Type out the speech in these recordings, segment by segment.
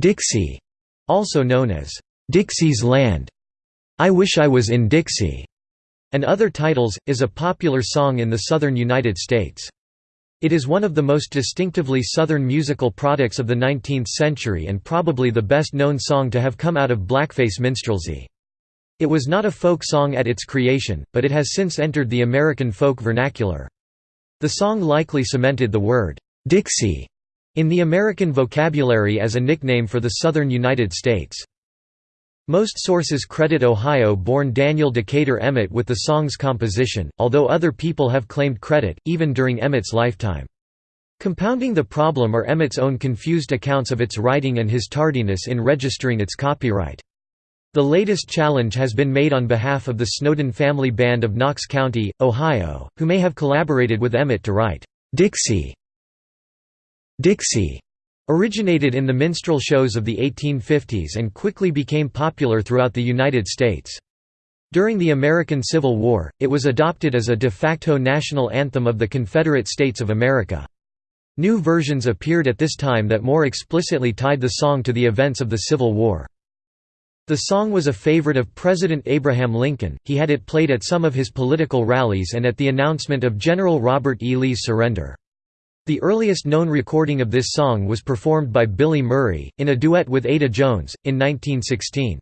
Dixie, also known as Dixie's Land, I Wish I Was in Dixie, and other titles, is a popular song in the southern United States. It is one of the most distinctively Southern musical products of the 19th century and probably the best known song to have come out of blackface minstrelsy. It was not a folk song at its creation, but it has since entered the American folk vernacular. The song likely cemented the word, "'Dixie' in the American vocabulary as a nickname for the southern United States. Most sources credit Ohio-born Daniel Decatur Emmett with the song's composition, although other people have claimed credit, even during Emmett's lifetime. Compounding the problem are Emmett's own confused accounts of its writing and his tardiness in registering its copyright. The latest challenge has been made on behalf of the Snowden family band of Knox County, Ohio, who may have collaborated with Emmett to write, "'Dixie' Dixie' Originated in the minstrel shows of the 1850s and quickly became popular throughout the United States. During the American Civil War, it was adopted as a de facto national anthem of the Confederate States of America. New versions appeared at this time that more explicitly tied the song to the events of the Civil War. The song was a favorite of President Abraham Lincoln, he had it played at some of his political rallies and at the announcement of General Robert E. Lee's surrender. The earliest known recording of this song was performed by Billy Murray, in a duet with Ada Jones, in 1916.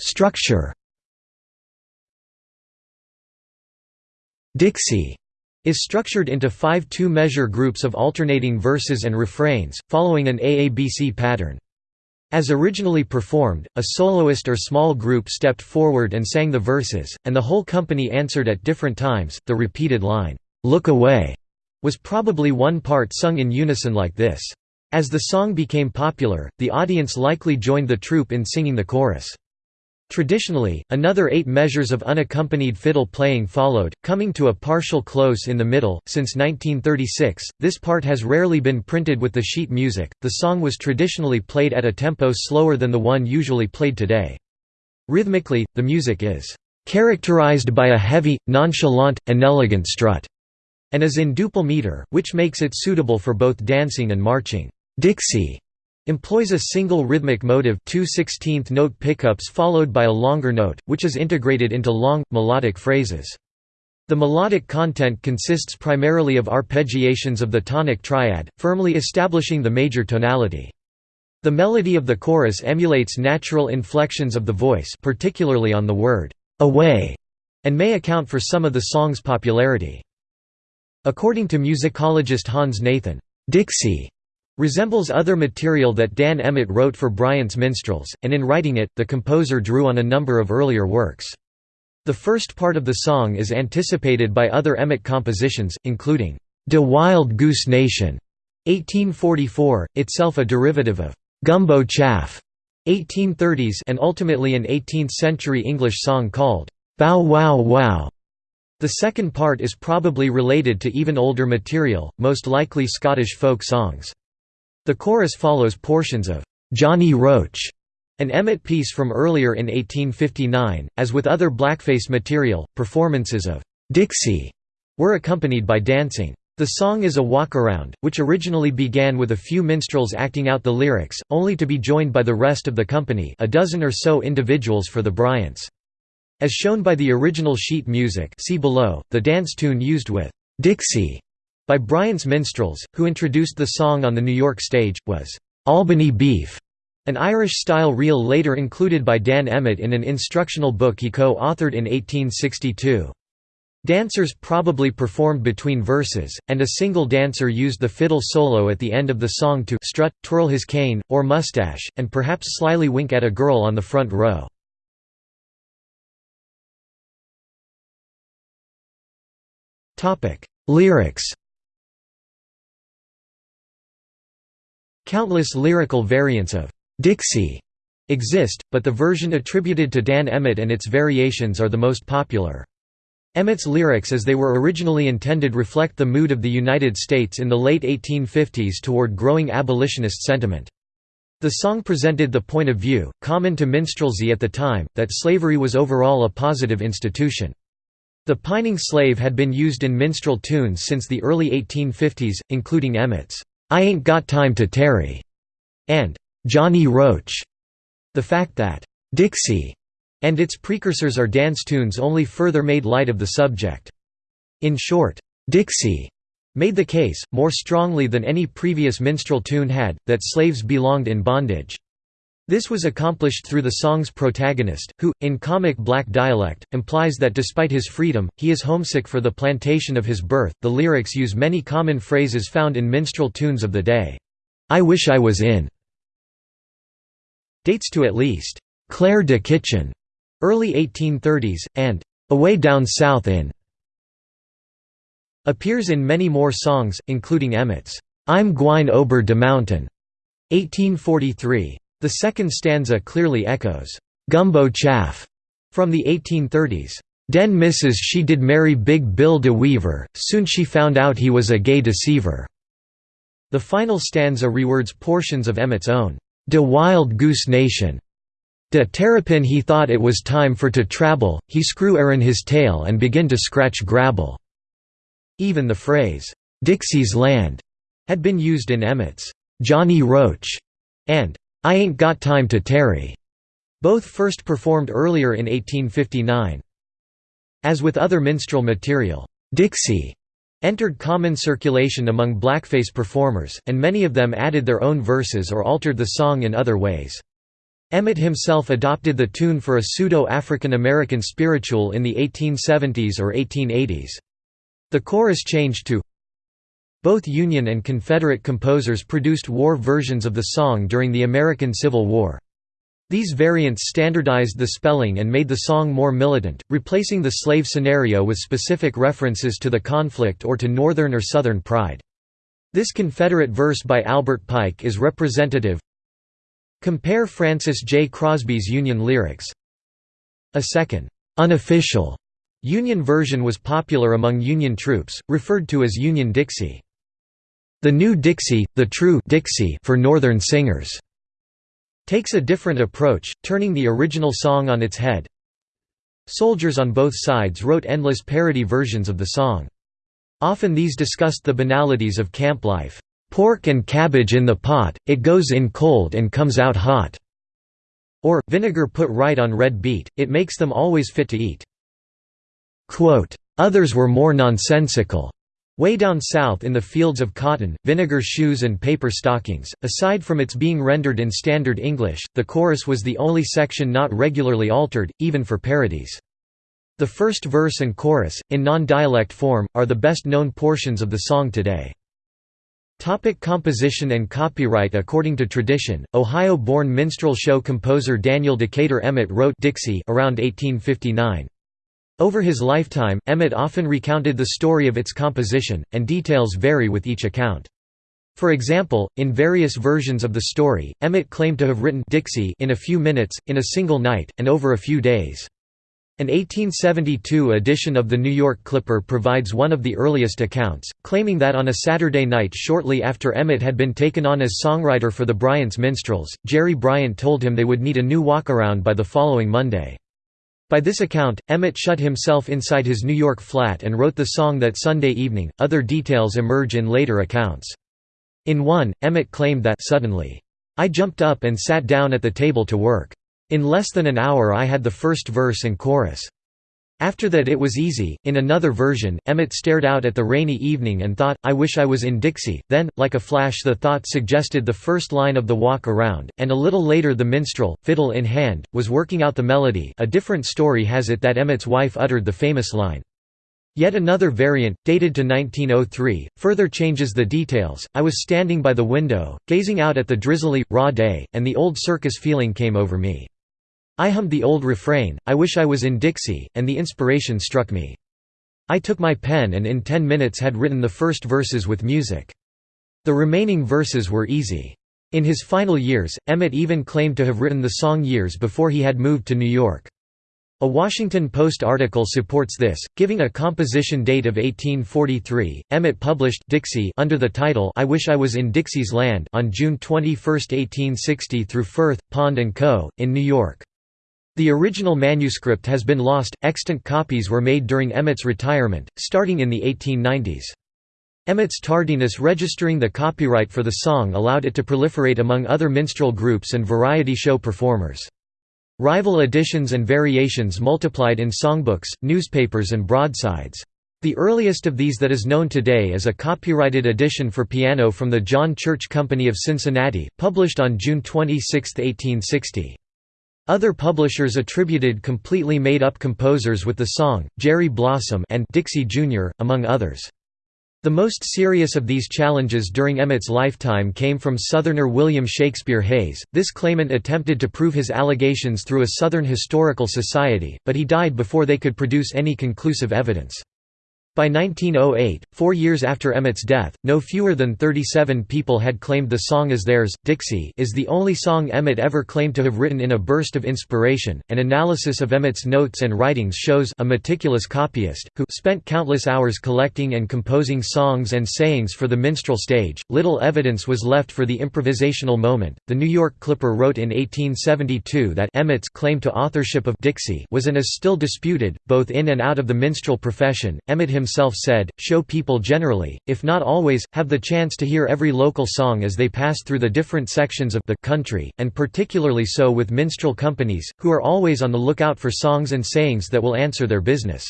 Structure Dixie is structured into five two-measure groups of alternating verses and refrains, following an AABC pattern. As originally performed, a soloist or small group stepped forward and sang the verses, and the whole company answered at different times. The repeated line, "'Look away' was probably one part sung in unison like this. As the song became popular, the audience likely joined the troupe in singing the chorus. Traditionally, another eight measures of unaccompanied fiddle playing followed, coming to a partial close in the middle. Since 1936, this part has rarely been printed with the sheet music. The song was traditionally played at a tempo slower than the one usually played today. Rhythmically, the music is characterized by a heavy, nonchalant, inelegant strut, and is in duple meter, which makes it suitable for both dancing and marching. Dixie employs a single rhythmic motive two 16th note pickups followed by a longer note, which is integrated into long, melodic phrases. The melodic content consists primarily of arpeggiations of the tonic triad, firmly establishing the major tonality. The melody of the chorus emulates natural inflections of the voice particularly on the word, "'away' and may account for some of the song's popularity. According to musicologist Hans Nathan, "'Dixie' resembles other material that Dan Emmett wrote for Bryant's Minstrels, and in writing it, the composer drew on a number of earlier works. The first part of the song is anticipated by other Emmett compositions, including, "'De Wild Goose Nation' 1844, itself a derivative of "'Gumbo Chaff' 1830s and ultimately an 18th-century English song called, "'Bow Wow Wow' The second part is probably related to even older material, most likely Scottish folk songs. The chorus follows portions of Johnny Roach, an Emmett piece from earlier in 1859. As with other blackface material, performances of Dixie were accompanied by dancing. The song is a walkaround, which originally began with a few minstrels acting out the lyrics, only to be joined by the rest of the company a dozen or so individuals for the Bryants. As shown by the original sheet music see below, the dance tune used with "'Dixie' by Bryant's Minstrels, who introduced the song on the New York stage, was "'Albany Beef", an Irish-style reel later included by Dan Emmett in an instructional book he co-authored in 1862. Dancers probably performed between verses, and a single dancer used the fiddle solo at the end of the song to strut, twirl his cane, or mustache, and perhaps slyly wink at a girl on the front row. Lyrics Countless lyrical variants of Dixie exist, but the version attributed to Dan Emmett and its variations are the most popular. Emmett's lyrics as they were originally intended reflect the mood of the United States in the late 1850s toward growing abolitionist sentiment. The song presented the point of view, common to minstrelsy at the time, that slavery was overall a positive institution. The pining slave had been used in minstrel tunes since the early 1850s, including Emmett's, "'I Ain't Got Time to Tarry' and "'Johnny Roach'". The fact that, "'Dixie' and its precursors are dance tunes only further made light of the subject. In short, "'Dixie' made the case, more strongly than any previous minstrel tune had, that slaves belonged in bondage. This was accomplished through the song's protagonist, who, in comic black dialect, implies that despite his freedom, he is homesick for the plantation of his birth. The lyrics use many common phrases found in minstrel tunes of the day. I wish I was in dates to at least Clare de Kitchen, early 1830s, and away down south in appears in many more songs, including Emmett's I'm Gwine Ober de Mountain 1843. The second stanza clearly echoes Gumbo Chaff from the 1830s. Den missus she did marry Big Bill de Weaver, soon she found out he was a gay deceiver. The final stanza rewords portions of Emmett's own De Wild Goose Nation. De Terrapin he thought it was time for to travel, he screw erin his tail and begin to scratch grabble. Even the phrase, "'Dixie's Land' had been used in Emmett's "'Johnny Roach' and "'I Ain't Got Time to Tarry' both first performed earlier in 1859. As with other minstrel material, "'Dixie' entered common circulation among blackface performers, and many of them added their own verses or altered the song in other ways. Emmett himself adopted the tune for a pseudo-African American spiritual in the 1870s or 1880s. The chorus changed to Both Union and Confederate composers produced war versions of the song during the American Civil War. These variants standardized the spelling and made the song more militant, replacing the slave scenario with specific references to the conflict or to Northern or Southern pride. This Confederate verse by Albert Pike is representative. Compare Francis J. Crosby's Union lyrics. A second, unofficial Union version was popular among Union troops, referred to as Union Dixie. The New Dixie, the True Dixie for Northern singers, takes a different approach, turning the original song on its head. Soldiers on both sides wrote endless parody versions of the song. Often these discussed the banalities of camp life. "'Pork and cabbage in the pot, it goes in cold and comes out hot' or, vinegar put right on red beet, it makes them always fit to eat. Quote, Others were more nonsensical. Way down south in the fields of cotton, vinegar shoes and paper stockings. Aside from its being rendered in Standard English, the chorus was the only section not regularly altered, even for parodies. The first verse and chorus, in non-dialect form, are the best-known portions of the song today. Topic composition and copyright According to tradition, Ohio-born minstrel show composer Daniel Decatur Emmett wrote Dixie around 1859. Over his lifetime, Emmett often recounted the story of its composition, and details vary with each account. For example, in various versions of the story, Emmett claimed to have written Dixie in a few minutes, in a single night, and over a few days. An 1872 edition of the New York Clipper provides one of the earliest accounts, claiming that on a Saturday night shortly after Emmett had been taken on as songwriter for the Bryant's Minstrels, Jerry Bryant told him they would need a new walkaround by the following Monday. By this account, Emmett shut himself inside his New York flat and wrote the song that Sunday evening. Other details emerge in later accounts. In one, Emmett claimed that suddenly, I jumped up and sat down at the table to work. In less than an hour I had the first verse and chorus. After that it was easy. In another version, Emmett stared out at the rainy evening and thought, I wish I was in Dixie. Then, like a flash, the thought suggested the first line of the walk around, and a little later the minstrel, fiddle in hand, was working out the melody. A different story has it that Emmett's wife uttered the famous line. Yet another variant, dated to 1903, further changes the details. I was standing by the window, gazing out at the drizzly, raw day, and the old circus feeling came over me. I hummed the old refrain, I wish I was in Dixie, and the inspiration struck me. I took my pen and in ten minutes had written the first verses with music. The remaining verses were easy. In his final years, Emmett even claimed to have written the song years before he had moved to New York. A Washington Post article supports this, giving a composition date of 1843. Emmett published Dixie under the title I Wish I Was in Dixie's Land on June 21, 1860 through Firth, Pond & Co., in New York. The original manuscript has been lost, extant copies were made during Emmett's retirement, starting in the 1890s. Emmett's tardiness registering the copyright for the song allowed it to proliferate among other minstrel groups and variety show performers. Rival editions and variations multiplied in songbooks, newspapers and broadsides. The earliest of these that is known today is a copyrighted edition for piano from the John Church Company of Cincinnati, published on June 26, 1860. Other publishers attributed completely made-up composers with the song, Jerry Blossom and Dixie Jr., among others. The most serious of these challenges during Emmett's lifetime came from Southerner William Shakespeare Hays. This claimant attempted to prove his allegations through a Southern Historical Society, but he died before they could produce any conclusive evidence. By 1908, four years after Emmett's death, no fewer than 37 people had claimed the song as theirs. Dixie is the only song Emmett ever claimed to have written in a burst of inspiration. An analysis of Emmett's notes and writings shows a meticulous copyist, who spent countless hours collecting and composing songs and sayings for the minstrel stage. Little evidence was left for the improvisational moment. The New York Clipper wrote in 1872 that Emmett's claim to authorship of Dixie was and is still disputed, both in and out of the minstrel profession. Emmett himself himself said, show people generally, if not always, have the chance to hear every local song as they pass through the different sections of the country, and particularly so with minstrel companies, who are always on the lookout for songs and sayings that will answer their business.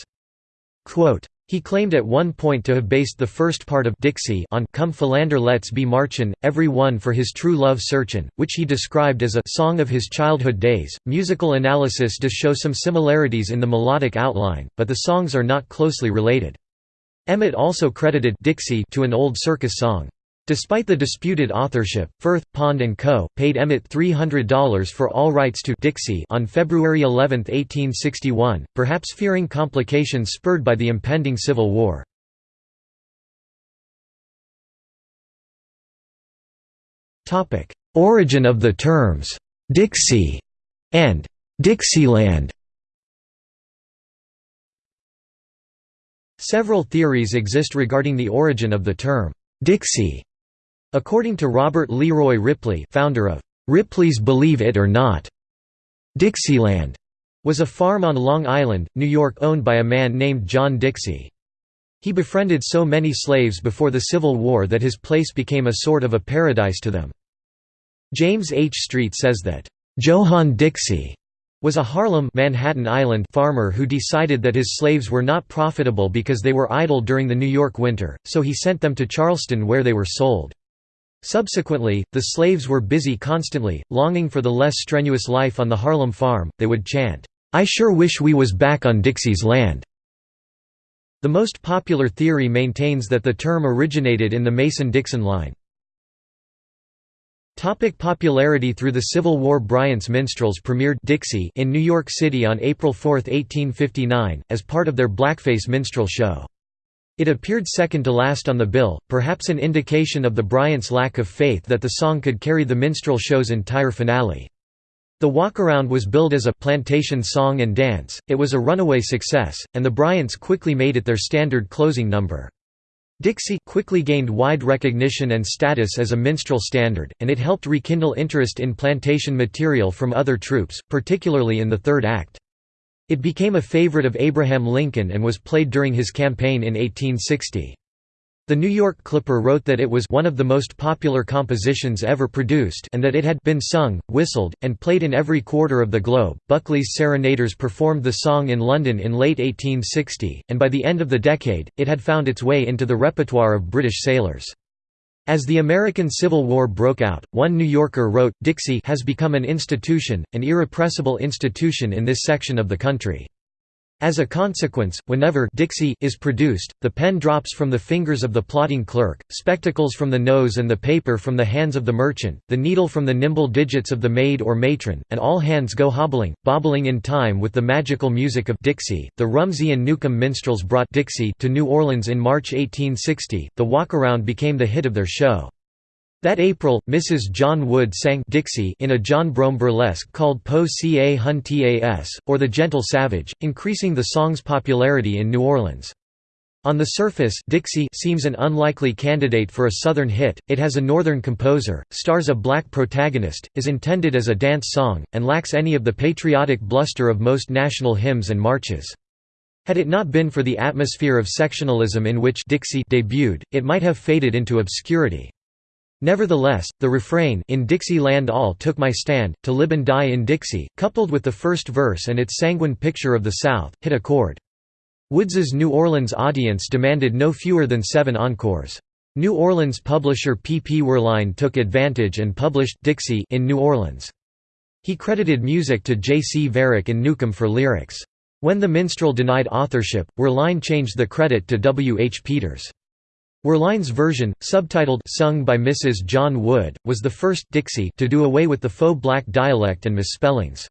Quote, he claimed at one point to have based the first part of Dixie on Come Philander Let's Be Marchin', Every One for His True Love Searchin', which he described as a song of his childhood days. Musical analysis does show some similarities in the melodic outline, but the songs are not closely related. Emmett also credited Dixie to an old circus song. Despite the disputed authorship, Firth, Pond & Co. paid Emmett $300 for all rights to Dixie on February 11, 1861, perhaps fearing complications spurred by the impending Civil War. Origin of the terms, "'Dixie' and "'Dixieland' Several theories exist regarding the origin of the term, "'Dixie' According to Robert Leroy Ripley founder of "'Ripley's Believe It or Not' Dixieland was a farm on Long Island, New York owned by a man named John Dixie. He befriended so many slaves before the Civil War that his place became a sort of a paradise to them. James H. Street says that, "'Johann Dixie' was a Harlem Manhattan Island farmer who decided that his slaves were not profitable because they were idle during the New York winter, so he sent them to Charleston where they were sold. Subsequently, the slaves were busy constantly, longing for the less strenuous life on the Harlem farm, they would chant, "'I sure wish we was back on Dixie's land'". The most popular theory maintains that the term originated in the Mason-Dixon line. Topic popularity Through the Civil War Bryant's Minstrels premiered Dixie in New York City on April 4, 1859, as part of their blackface minstrel show. It appeared second to last on the bill, perhaps an indication of the Bryants' lack of faith that the song could carry the minstrel show's entire finale. The walkaround was billed as a plantation song and dance, it was a runaway success, and the Bryants quickly made it their standard closing number. Dixie quickly gained wide recognition and status as a minstrel standard, and it helped rekindle interest in plantation material from other troupes, particularly in the third act. It became a favorite of Abraham Lincoln and was played during his campaign in 1860. The New York Clipper wrote that it was one of the most popular compositions ever produced and that it had been sung, whistled, and played in every quarter of the globe. Buckley's Serenaders performed the song in London in late 1860, and by the end of the decade, it had found its way into the repertoire of British sailors. As the American Civil War broke out, one New Yorker wrote, Dixie has become an institution, an irrepressible institution in this section of the country. As a consequence, whenever Dixie is produced, the pen drops from the fingers of the plotting clerk, spectacles from the nose and the paper from the hands of the merchant, the needle from the nimble digits of the maid or matron, and all hands go hobbling, bobbling in time with the magical music of Dixie. The Rumsey and Newcomb minstrels brought Dixie to New Orleans in March 1860. The walkaround became the hit of their show. That April, Mrs. John Wood sang Dixie in a John Brougham burlesque called Po Ca Hun Tas, or The Gentle Savage, increasing the song's popularity in New Orleans. On the surface Dixie seems an unlikely candidate for a Southern hit, it has a Northern composer, stars a black protagonist, is intended as a dance song, and lacks any of the patriotic bluster of most national hymns and marches. Had it not been for the atmosphere of sectionalism in which Dixie debuted, it might have faded into obscurity. Nevertheless, the refrain in Dixie Land all took my stand, to live and die in Dixie, coupled with the first verse and its sanguine picture of the South, hit a chord. Woods's New Orleans audience demanded no fewer than seven encores. New Orleans publisher P. P. Werlein took advantage and published Dixie in New Orleans. He credited music to J. C. Viereck and Newcomb for lyrics. When the minstrel denied authorship, Werlein changed the credit to W. H. Peters. Werlein's version, subtitled Sung by Mrs. John Wood, was the first Dixie to do away with the faux black dialect and misspellings.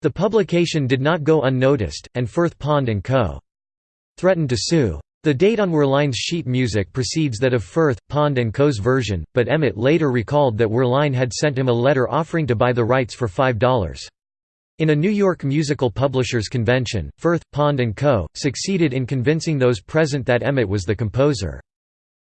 The publication did not go unnoticed, and Firth Pond & Co threatened to sue. The date on Werlein's sheet music precedes that of Firth, Pond & Co.'s version, but Emmett later recalled that Wehrlein had sent him a letter offering to buy the rights for $5. In a New York musical publishers convention, Firth, Pond & Co. succeeded in convincing those present that Emmett was the composer.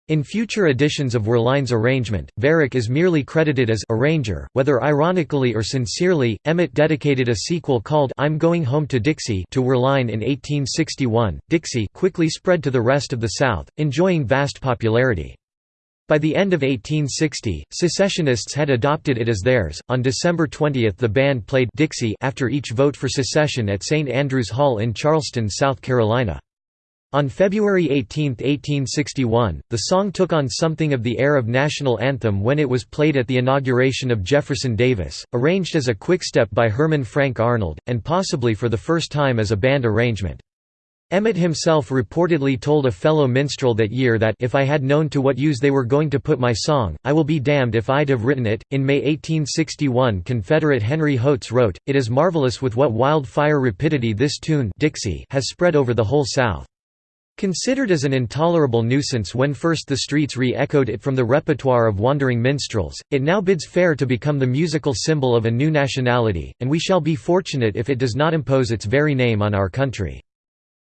In future editions of Werlein's arrangement, Viereck is merely credited as arranger, whether ironically or sincerely. Emmett dedicated a sequel called I'm Going Home to Dixie to Wehrlein in 1861. Dixie quickly spread to the rest of the South, enjoying vast popularity. By the end of 1860, secessionists had adopted it as theirs. On December 20 the band played Dixie after each vote for secession at St. Andrews Hall in Charleston, South Carolina. On February 18, 1861, the song took on something of the air of national anthem when it was played at the inauguration of Jefferson Davis, arranged as a quickstep by Herman Frank Arnold, and possibly for the first time as a band arrangement. Emmett himself reportedly told a fellow minstrel that year that if I had known to what use they were going to put my song, I will be damned if I'd have written it. In May 1861, Confederate Henry Hotze wrote, It is marvelous with what wildfire rapidity this tune Dixie has spread over the whole South. Considered as an intolerable nuisance when first the streets re-echoed it from the repertoire of wandering minstrels, it now bids fair to become the musical symbol of a new nationality, and we shall be fortunate if it does not impose its very name on our country.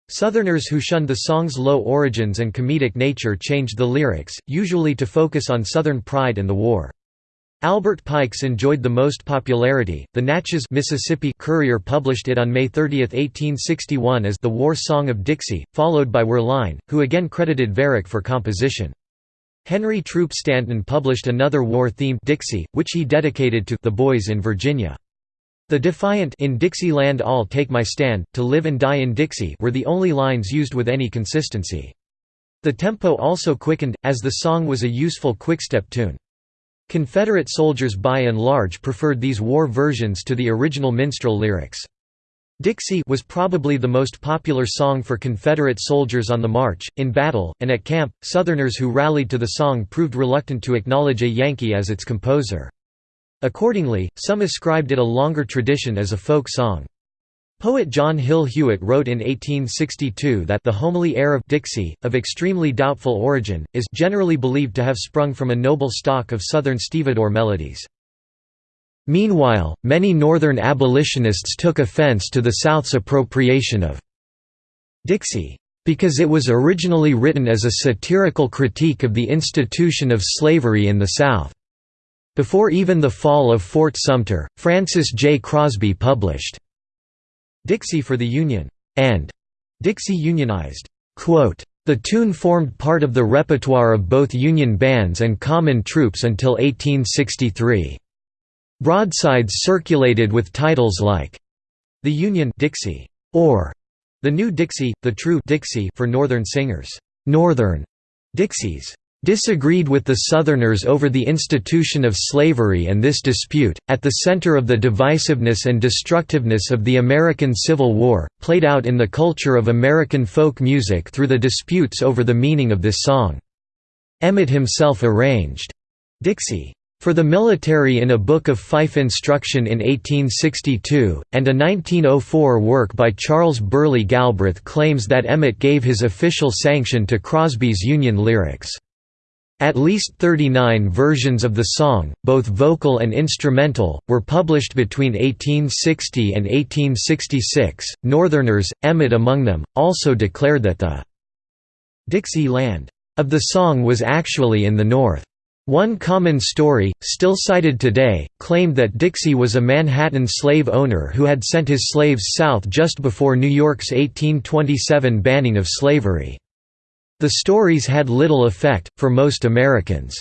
Southerners who shunned the song's low origins and comedic nature changed the lyrics, usually to focus on Southern pride and the war. Albert Pike's enjoyed the most popularity. The Natchez Mississippi Courier published it on May 30, 1861 as The War Song of Dixie, followed by Werlein, who again credited Viereck for composition. Henry Throop Stanton published another war-themed Dixie, which he dedicated to the boys in Virginia. The defiant in Dixieland all take my stand, to live and die in Dixie were the only lines used with any consistency. The tempo also quickened, as the song was a useful quickstep tune. Confederate soldiers by and large preferred these war versions to the original minstrel lyrics. Dixie was probably the most popular song for Confederate soldiers on the march, in battle, and at camp. Southerners who rallied to the song proved reluctant to acknowledge a Yankee as its composer. Accordingly, some ascribed it a longer tradition as a folk song. Poet John Hill Hewitt wrote in 1862 that the homely air of Dixie, of extremely doubtful origin, is generally believed to have sprung from a noble stock of Southern stevedore melodies. Meanwhile, many Northern abolitionists took offense to the South's appropriation of Dixie, because it was originally written as a satirical critique of the institution of slavery in the South. Before even the fall of Fort Sumter, Francis J. Crosby published Dixie for the Union, and Dixie Unionized. The tune formed part of the repertoire of both Union bands and common troops until 1863. Broadsides circulated with titles like The Union Dixie or The New Dixie, The True Dixie for Northern singers. Northern Dixies disagreed with the Southerners over the institution of slavery and this dispute, at the center of the divisiveness and destructiveness of the American Civil War, played out in the culture of American folk music through the disputes over the meaning of this song. Emmett himself arranged Dixie for the military in a book of fife instruction in 1862, and a 1904 work by Charles Burleigh Galbraith claims that Emmett gave his official sanction to Crosby's Union lyrics. At least 39 versions of the song, both vocal and instrumental, were published between 1860 and 1866. Northerners, Emmett among them, also declared that the Dixie land of the song was actually in the North. One common story, still cited today, claimed that Dixie was a Manhattan slave owner who had sent his slaves south just before New York's 1827 banning of slavery. The stories had little effect, for most Americans.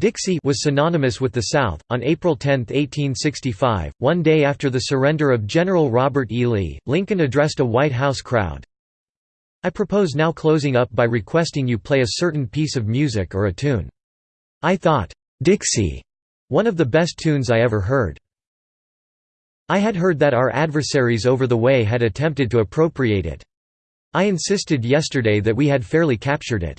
Dixie was synonymous with the South. On April 10, 1865, one day after the surrender of General Robert E. Lee, Lincoln addressed a White House crowd. I propose now closing up by requesting you play a certain piece of music or a tune. I thought, "'Dixie' one of the best tunes I ever heard. I had heard that our adversaries over the way had attempted to appropriate it. I insisted yesterday that we had fairly captured it.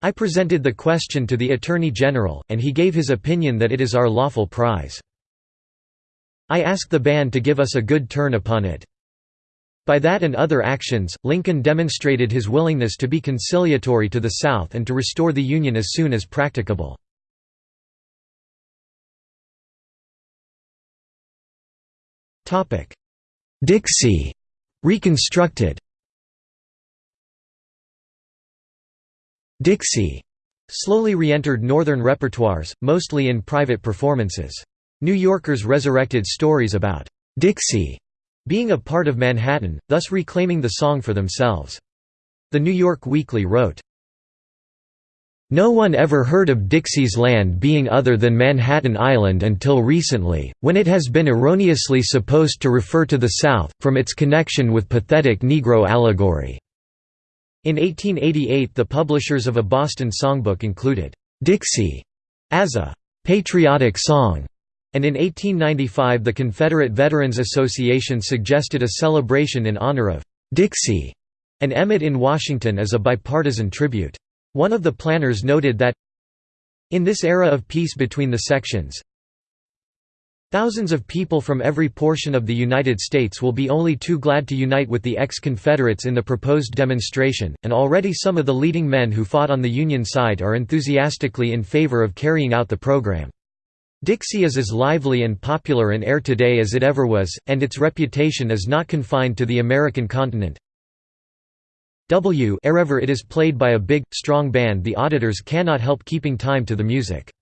I presented the question to the Attorney General, and he gave his opinion that it is our lawful prize. I asked the band to give us a good turn upon it. By that and other actions, Lincoln demonstrated his willingness to be conciliatory to the South and to restore the Union as soon as practicable. Dixie reconstructed Dixie slowly re-entered northern repertoires, mostly in private performances. New Yorkers resurrected stories about Dixie being a part of Manhattan, thus reclaiming the song for themselves. The New York Weekly wrote, no one ever heard of Dixie's land being other than Manhattan Island until recently, when it has been erroneously supposed to refer to the South, from its connection with pathetic Negro allegory. In 1888 the publishers of a Boston songbook included, "'Dixie' as a "'patriotic song' and in 1895 the Confederate Veterans Association suggested a celebration in honor of Dixie and Emmett in Washington as a bipartisan tribute. One of the planners noted that in this era of peace between the sections, Thousands of people from every portion of the United States will be only too glad to unite with the ex-Confederates in the proposed demonstration, and already some of the leading men who fought on the Union side are enthusiastically in favor of carrying out the program. Dixie is as lively and popular in air today as it ever was, and its reputation is not confined to the American continent. W wherever it is played by a big, strong band the auditors cannot help keeping time to the music.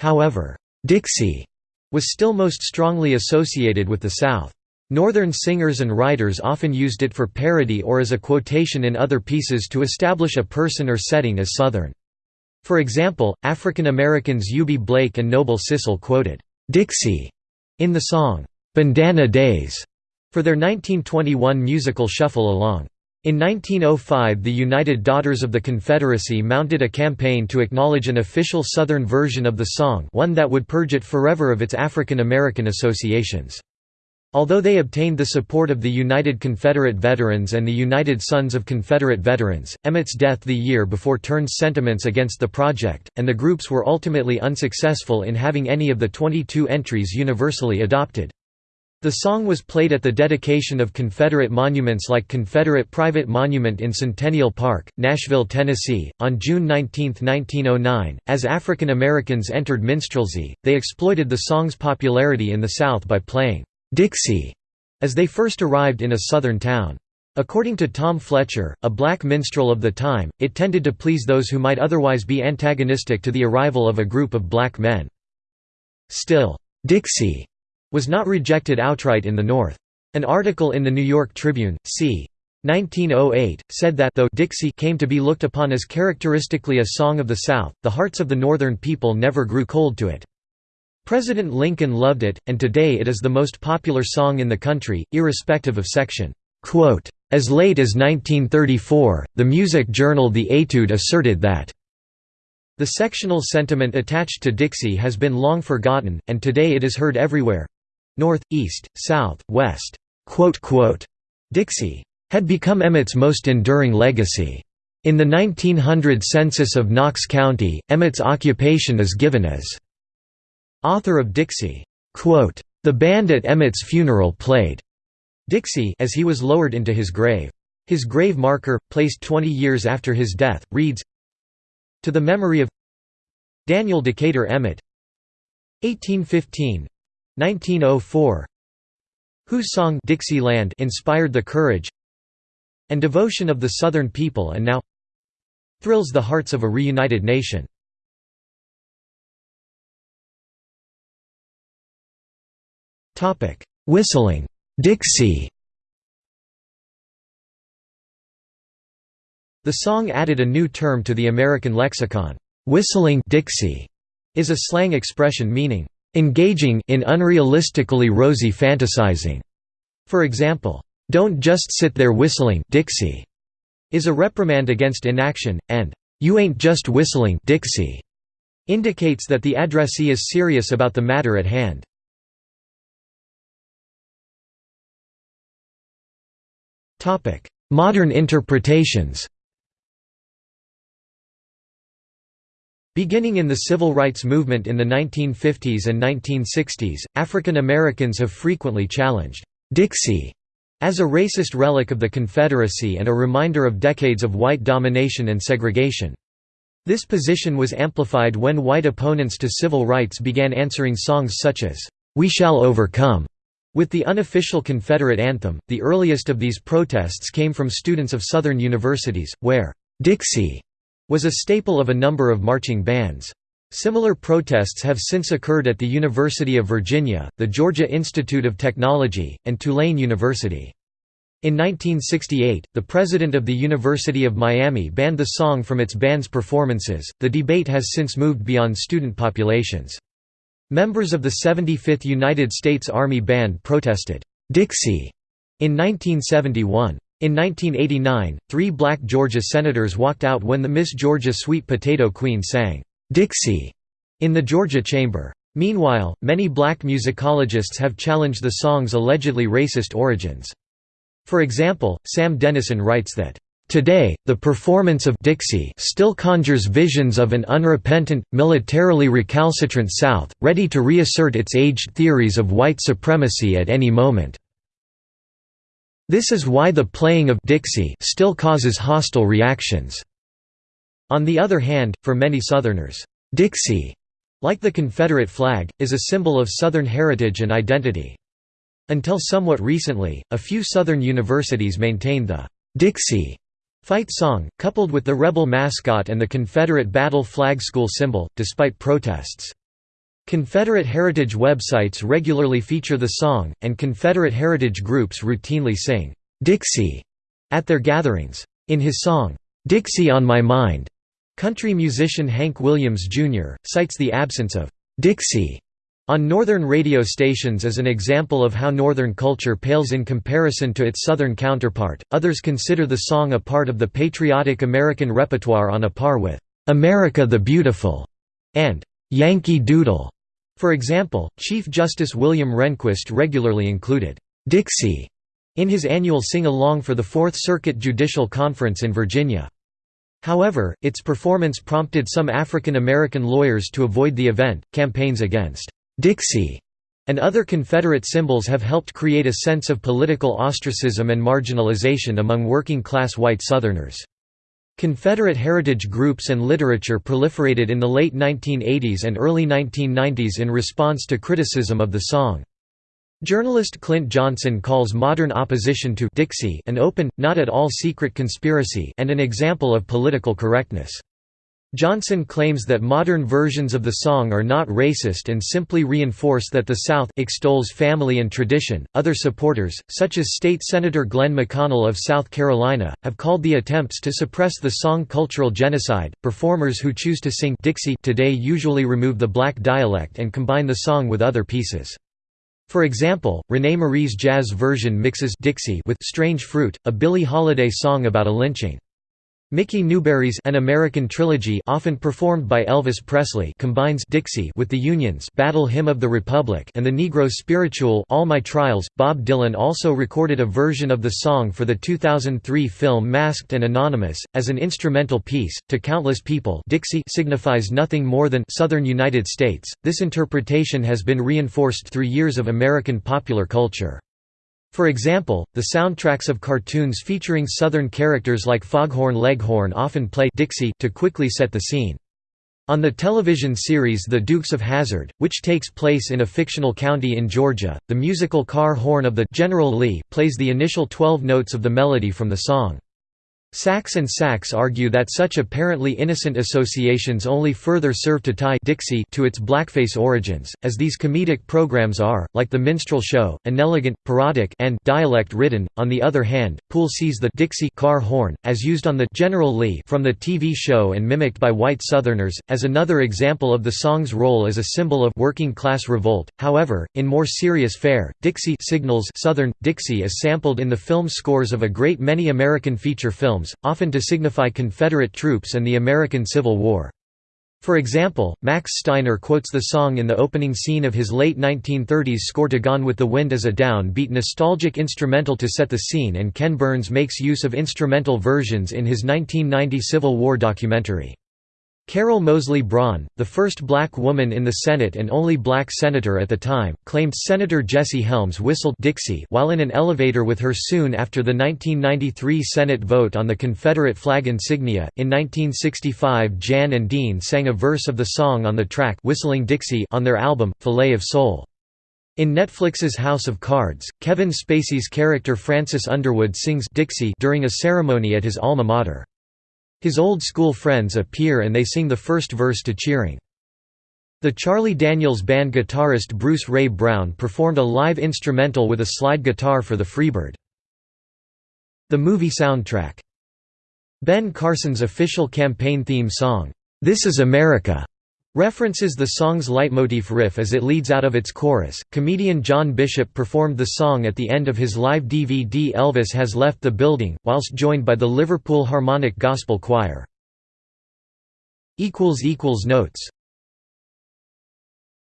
However, Dixie was still most strongly associated with the South. Northern singers and writers often used it for parody or as a quotation in other pieces to establish a person or setting as Southern. For example, African Americans Eubie Blake and Noble Sissle quoted, "'Dixie' in the song, "'Bandana Days' for their 1921 musical Shuffle Along. In 1905 the United Daughters of the Confederacy mounted a campaign to acknowledge an official Southern version of the song one that would purge it forever of its African American associations. Although they obtained the support of the United Confederate Veterans and the United Sons of Confederate Veterans, Emmett's death the year before turned sentiments against the project, and the groups were ultimately unsuccessful in having any of the 22 entries universally adopted. The song was played at the dedication of Confederate monuments like Confederate Private Monument in Centennial Park, Nashville, Tennessee, on June 19, 1909. As African Americans entered minstrelsy, they exploited the song's popularity in the South by playing Dixie as they first arrived in a southern town. According to Tom Fletcher, a black minstrel of the time, it tended to please those who might otherwise be antagonistic to the arrival of a group of black men. Still, Dixie was not rejected outright in the North. An article in the New York Tribune, c. 1908, said that though Dixie came to be looked upon as characteristically a song of the South, the hearts of the Northern people never grew cold to it. President Lincoln loved it, and today it is the most popular song in the country, irrespective of section. As late as 1934, the music journal The Etude asserted that the sectional sentiment attached to Dixie has been long forgotten, and today it is heard everywhere—north, east, south, west. Dixie had become Emmett's most enduring legacy. In the 1900 census of Knox County, Emmett's occupation is given as Author of Dixie. The band at Emmett's funeral played Dixie as he was lowered into his grave. His grave marker, placed 20 years after his death, reads, To the memory of Daniel Decatur Emmett 1815 1904 whose song Dixieland inspired the courage and devotion of the Southern people and now thrills the hearts of a reunited nation. Whistling Dixie The song added a new term to the American lexicon. Whistling Dixie is a slang expression meaning engaging in unrealistically rosy fantasizing. For example, don't just sit there whistling Dixie is a reprimand against inaction, and you ain't just whistling Dixie indicates that the addressee is serious about the matter at hand. Modern interpretations Beginning in the civil rights movement in the 1950s and 1960s, African Americans have frequently challenged Dixie as a racist relic of the Confederacy and a reminder of decades of white domination and segregation. This position was amplified when white opponents to civil rights began answering songs such as, "'We Shall Overcome' with the unofficial Confederate anthem. The earliest of these protests came from students of Southern universities, where, "'Dixie' was a staple of a number of marching bands. Similar protests have since occurred at the University of Virginia, the Georgia Institute of Technology, and Tulane University. In 1968, the president of the University of Miami banned the song from its band's performances. The debate has since moved beyond student populations. Members of the 75th United States Army Band protested, Dixie, in 1971. In 1989, three black Georgia senators walked out when the Miss Georgia Sweet Potato Queen sang, "'Dixie' in the Georgia chamber. Meanwhile, many black musicologists have challenged the song's allegedly racist origins. For example, Sam Dennison writes that, Today, the performance of Dixie still conjures visions of an unrepentant, militarily recalcitrant South, ready to reassert its aged theories of white supremacy at any moment. This is why the playing of Dixie still causes hostile reactions. On the other hand, for many Southerners, Dixie, like the Confederate flag, is a symbol of Southern heritage and identity. Until somewhat recently, a few Southern universities maintained the Dixie fight song, coupled with the rebel mascot and the Confederate battle flag school symbol, despite protests. Confederate heritage websites regularly feature the song, and Confederate heritage groups routinely sing, "'Dixie' at their gatherings. In his song, "'Dixie on My Mind' country musician Hank Williams, Jr., cites the absence of "'Dixie' on northern radio stations as an example of how northern culture pales in comparison to its southern counterpart. Others consider the song a part of the patriotic American repertoire on a par with "'America the Beautiful' and "'Yankee Doodle' For example, Chief Justice William Rehnquist regularly included, "'Dixie' in his annual sing-along for the Fourth Circuit Judicial Conference in Virginia. However, its performance prompted some African American lawyers to avoid the event. Campaigns against Dixie and other Confederate symbols have helped create a sense of political ostracism and marginalization among working class white Southerners. Confederate heritage groups and literature proliferated in the late 1980s and early 1990s in response to criticism of the song. Journalist Clint Johnson calls modern opposition to Dixie an open, not at all secret conspiracy and an example of political correctness. Johnson claims that modern versions of the song are not racist and simply reinforce that the South extols family and tradition. Other supporters, such as State Senator Glenn McConnell of South Carolina, have called the attempts to suppress the song cultural genocide. Performers who choose to sing Dixie today usually remove the black dialect and combine the song with other pieces. For example, René Marie's jazz version mixes Dixie with Strange Fruit, a Billie Holiday song about a lynching. Mickey Newbury's An American Trilogy often performed by Elvis Presley combines Dixie with the Union's Battle Hymn of the Republic and the Negro spiritual All My Trials. Bob Dylan also recorded a version of the song for the 2003 film Masked and Anonymous as an instrumental piece. To countless people, Dixie signifies nothing more than Southern United States. This interpretation has been reinforced through years of American popular culture. For example, the soundtracks of cartoons featuring Southern characters like Foghorn Leghorn often play Dixie to quickly set the scene. On the television series The Dukes of Hazzard, which takes place in a fictional county in Georgia, the musical car horn of the General Lee plays the initial 12 notes of the melody from the song. Sacks and Sacks argue that such apparently innocent associations only further serve to tie Dixie to its blackface origins, as these comedic programs are, like the minstrel show, inelegant, parodic and dialect-ridden. On the other hand, Poole sees the Dixie car horn, as used on the General Lee from the TV show and mimicked by white Southerners, as another example of the song's role as a symbol of working-class revolt. However, in more serious fare, Dixie signals Southern. Dixie is sampled in the film scores of a great many American feature films often to signify Confederate troops and the American Civil War. For example, Max Steiner quotes the song in the opening scene of his late 1930s score to Gone with the Wind as a down-beat nostalgic instrumental to set the scene and Ken Burns makes use of instrumental versions in his 1990 Civil War documentary. Carol Moseley Braun, the first black woman in the Senate and only black senator at the time, claimed Senator Jesse Helms whistled Dixie while in an elevator with her soon after the 1993 Senate vote on the Confederate flag insignia. In 1965, Jan and Dean sang a verse of the song on the track Whistling Dixie on their album, Filet of Soul. In Netflix's House of Cards, Kevin Spacey's character Francis Underwood sings Dixie during a ceremony at his alma mater. His old school friends appear and they sing the first verse to Cheering. The Charlie Daniels Band guitarist Bruce Ray Brown performed a live instrumental with a slide guitar for the Freebird. The movie soundtrack. Ben Carson's official campaign theme song, "'This Is America' References the song's leitmotif riff as it leads out of its chorus. Comedian John Bishop performed the song at the end of his live DVD Elvis Has Left the Building, whilst joined by the Liverpool Harmonic Gospel Choir. Notes